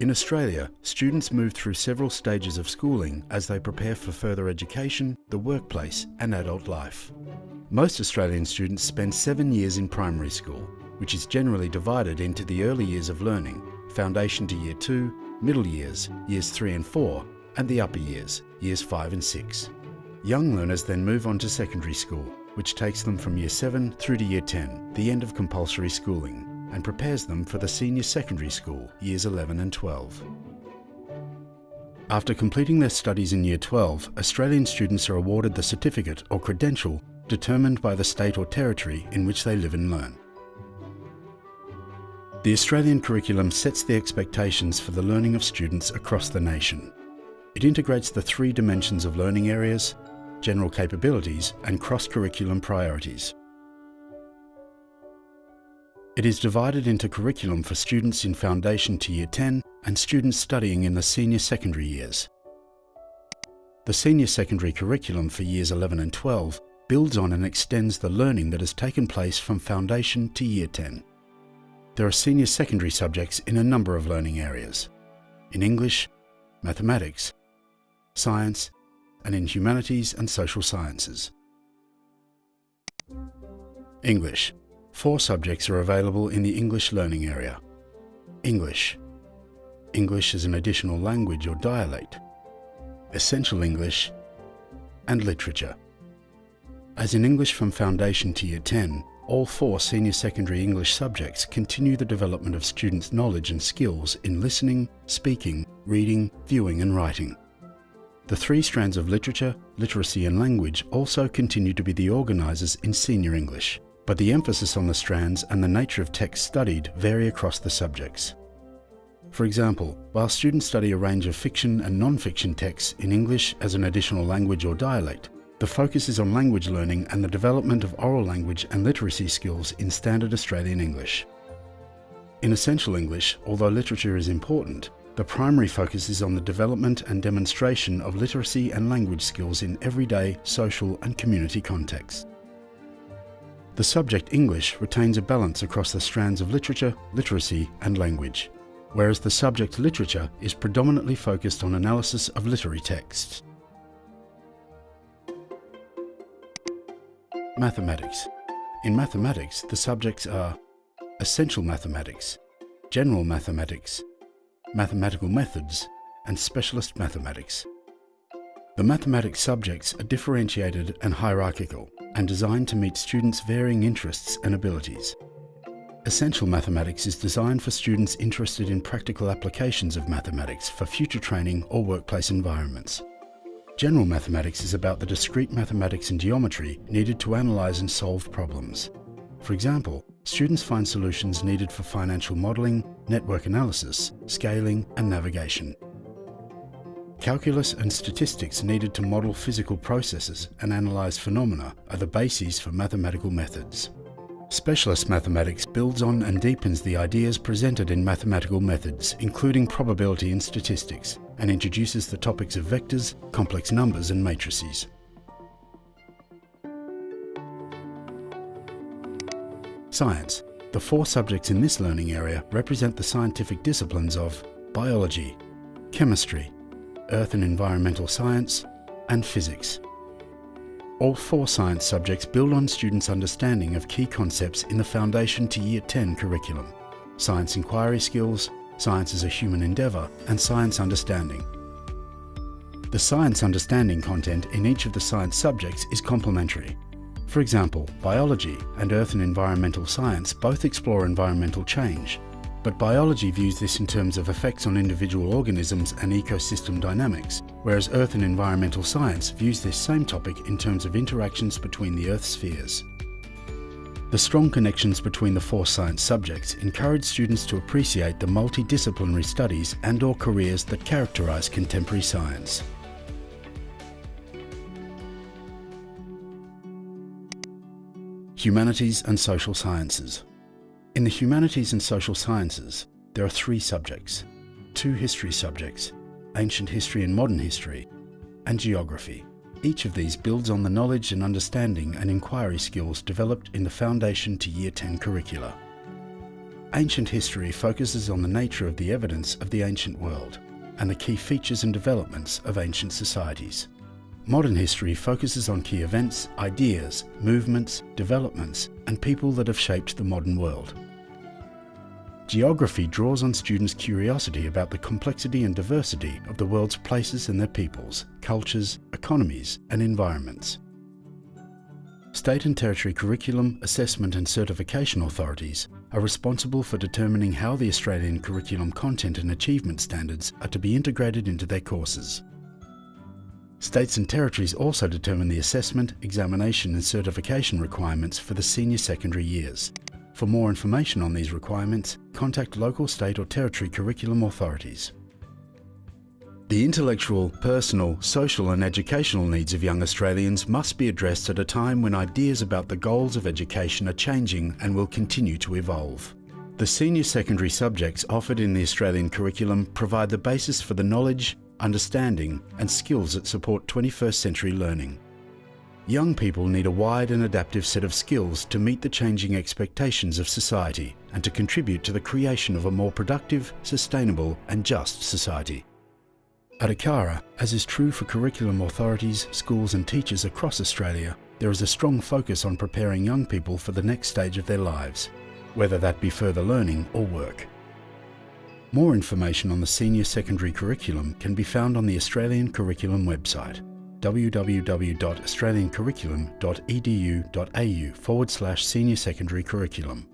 In Australia, students move through several stages of schooling as they prepare for further education, the workplace and adult life. Most Australian students spend seven years in primary school, which is generally divided into the early years of learning, foundation to year 2, middle years, years 3 and 4, and the upper years, years 5 and 6. Young learners then move on to secondary school, which takes them from year 7 through to year 10, the end of compulsory schooling and prepares them for the senior secondary school, years 11 and 12. After completing their studies in Year 12, Australian students are awarded the certificate or credential determined by the state or territory in which they live and learn. The Australian curriculum sets the expectations for the learning of students across the nation. It integrates the three dimensions of learning areas, general capabilities and cross-curriculum priorities. It is divided into curriculum for students in Foundation to Year 10 and students studying in the senior secondary years. The senior secondary curriculum for years 11 and 12 builds on and extends the learning that has taken place from Foundation to Year 10. There are senior secondary subjects in a number of learning areas. In English, mathematics, science, and in humanities and social sciences. English Four subjects are available in the English learning area. English. English as an additional language or dialect. Essential English. And Literature. As in English from Foundation to Year 10, all four senior secondary English subjects continue the development of students' knowledge and skills in listening, speaking, reading, viewing and writing. The three strands of literature, literacy and language also continue to be the organisers in senior English but the emphasis on the strands and the nature of text studied vary across the subjects. For example, while students study a range of fiction and non-fiction texts in English as an additional language or dialect, the focus is on language learning and the development of oral language and literacy skills in Standard Australian English. In Essential English, although literature is important, the primary focus is on the development and demonstration of literacy and language skills in everyday, social and community contexts. The subject English retains a balance across the strands of literature, literacy and language, whereas the subject literature is predominantly focused on analysis of literary texts. Mathematics. In mathematics, the subjects are essential mathematics, general mathematics, mathematical methods, and specialist mathematics. The mathematics subjects are differentiated and hierarchical and designed to meet students' varying interests and abilities. Essential Mathematics is designed for students interested in practical applications of mathematics for future training or workplace environments. General Mathematics is about the discrete mathematics and geometry needed to analyse and solve problems. For example, students find solutions needed for financial modelling, network analysis, scaling and navigation. Calculus and statistics needed to model physical processes and analyse phenomena are the bases for mathematical methods. Specialist mathematics builds on and deepens the ideas presented in mathematical methods, including probability and statistics, and introduces the topics of vectors, complex numbers and matrices. Science. The four subjects in this learning area represent the scientific disciplines of biology, chemistry, earth and environmental science, and physics. All four science subjects build on students' understanding of key concepts in the Foundation to Year 10 curriculum, science inquiry skills, science as a human endeavour, and science understanding. The science understanding content in each of the science subjects is complementary. For example, biology and earth and environmental science both explore environmental change, but biology views this in terms of effects on individual organisms and ecosystem dynamics, whereas Earth and environmental science views this same topic in terms of interactions between the Earth spheres. The strong connections between the four science subjects encourage students to appreciate the multidisciplinary studies and or careers that characterise contemporary science. Humanities and Social Sciences in the humanities and social sciences, there are three subjects, two history subjects, ancient history and modern history, and geography. Each of these builds on the knowledge and understanding and inquiry skills developed in the Foundation to Year 10 curricula. Ancient history focuses on the nature of the evidence of the ancient world and the key features and developments of ancient societies. Modern history focuses on key events, ideas, movements, developments, and people that have shaped the modern world. Geography draws on students' curiosity about the complexity and diversity of the world's places and their peoples, cultures, economies, and environments. State and territory curriculum, assessment and certification authorities are responsible for determining how the Australian curriculum content and achievement standards are to be integrated into their courses. States and territories also determine the assessment, examination and certification requirements for the senior secondary years. For more information on these requirements, contact local state or territory curriculum authorities. The intellectual, personal, social and educational needs of young Australians must be addressed at a time when ideas about the goals of education are changing and will continue to evolve. The senior secondary subjects offered in the Australian curriculum provide the basis for the knowledge, understanding and skills that support 21st century learning. Young people need a wide and adaptive set of skills to meet the changing expectations of society and to contribute to the creation of a more productive, sustainable and just society. At ACARA, as is true for curriculum authorities, schools and teachers across Australia, there is a strong focus on preparing young people for the next stage of their lives, whether that be further learning or work. More information on the senior secondary curriculum can be found on the Australian Curriculum website www.australiancurriculum.edu.au forward slash senior secondary curriculum.